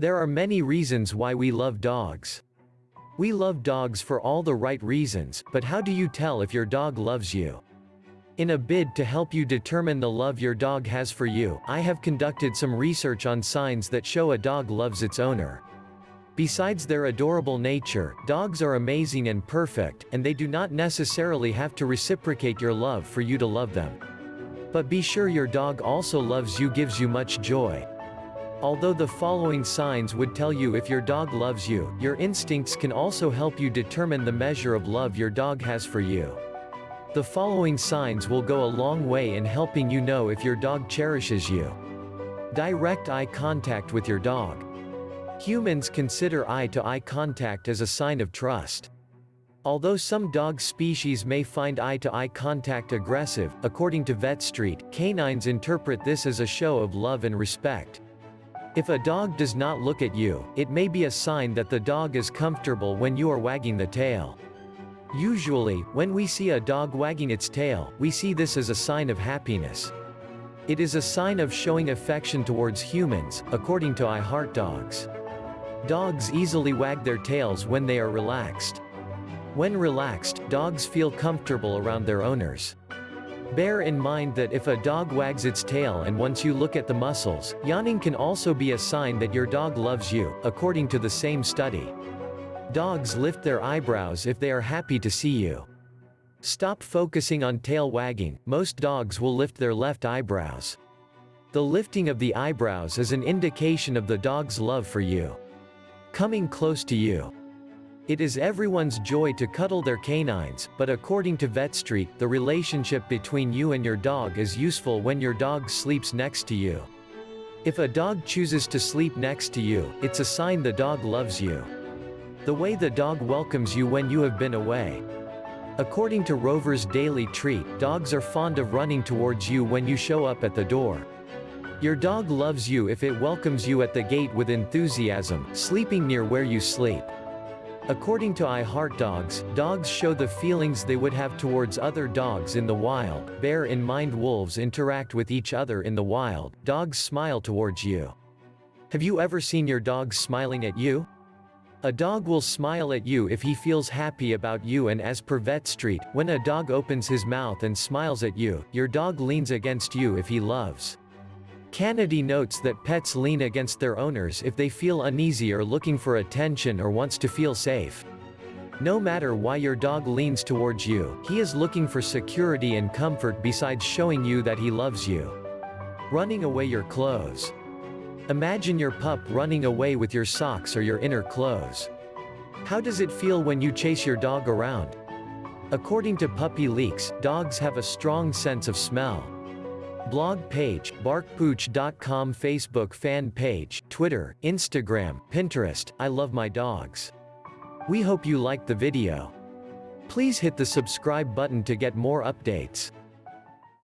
There are many reasons why we love dogs. We love dogs for all the right reasons, but how do you tell if your dog loves you? In a bid to help you determine the love your dog has for you, I have conducted some research on signs that show a dog loves its owner. Besides their adorable nature, dogs are amazing and perfect, and they do not necessarily have to reciprocate your love for you to love them. But be sure your dog also loves you gives you much joy. Although the following signs would tell you if your dog loves you, your instincts can also help you determine the measure of love your dog has for you. The following signs will go a long way in helping you know if your dog cherishes you. Direct eye contact with your dog. Humans consider eye-to-eye -eye contact as a sign of trust. Although some dog species may find eye-to-eye -eye contact aggressive, according to VetStreet, canines interpret this as a show of love and respect. If a dog does not look at you, it may be a sign that the dog is comfortable when you are wagging the tail. Usually, when we see a dog wagging its tail, we see this as a sign of happiness. It is a sign of showing affection towards humans, according to iHeartDogs. Dogs easily wag their tails when they are relaxed. When relaxed, dogs feel comfortable around their owners. Bear in mind that if a dog wags its tail and once you look at the muscles, yawning can also be a sign that your dog loves you, according to the same study. Dogs lift their eyebrows if they are happy to see you. Stop focusing on tail wagging, most dogs will lift their left eyebrows. The lifting of the eyebrows is an indication of the dog's love for you. Coming close to you. It is everyone's joy to cuddle their canines, but according to VetStreet, the relationship between you and your dog is useful when your dog sleeps next to you. If a dog chooses to sleep next to you, it's a sign the dog loves you. The way the dog welcomes you when you have been away. According to Rover's Daily Treat, dogs are fond of running towards you when you show up at the door. Your dog loves you if it welcomes you at the gate with enthusiasm, sleeping near where you sleep. According to iHeartDogs, dogs show the feelings they would have towards other dogs in the wild. Bear in mind wolves interact with each other in the wild. Dogs smile towards you. Have you ever seen your dog smiling at you? A dog will smile at you if he feels happy about you and as per VetStreet, when a dog opens his mouth and smiles at you, your dog leans against you if he loves. Kennedy notes that pets lean against their owners if they feel uneasy or looking for attention or wants to feel safe. No matter why your dog leans towards you, he is looking for security and comfort besides showing you that he loves you. Running away your clothes. Imagine your pup running away with your socks or your inner clothes. How does it feel when you chase your dog around? According to Puppy Leaks, dogs have a strong sense of smell. Blog page, barkpooch.com Facebook fan page, Twitter, Instagram, Pinterest, I love my dogs. We hope you liked the video. Please hit the subscribe button to get more updates.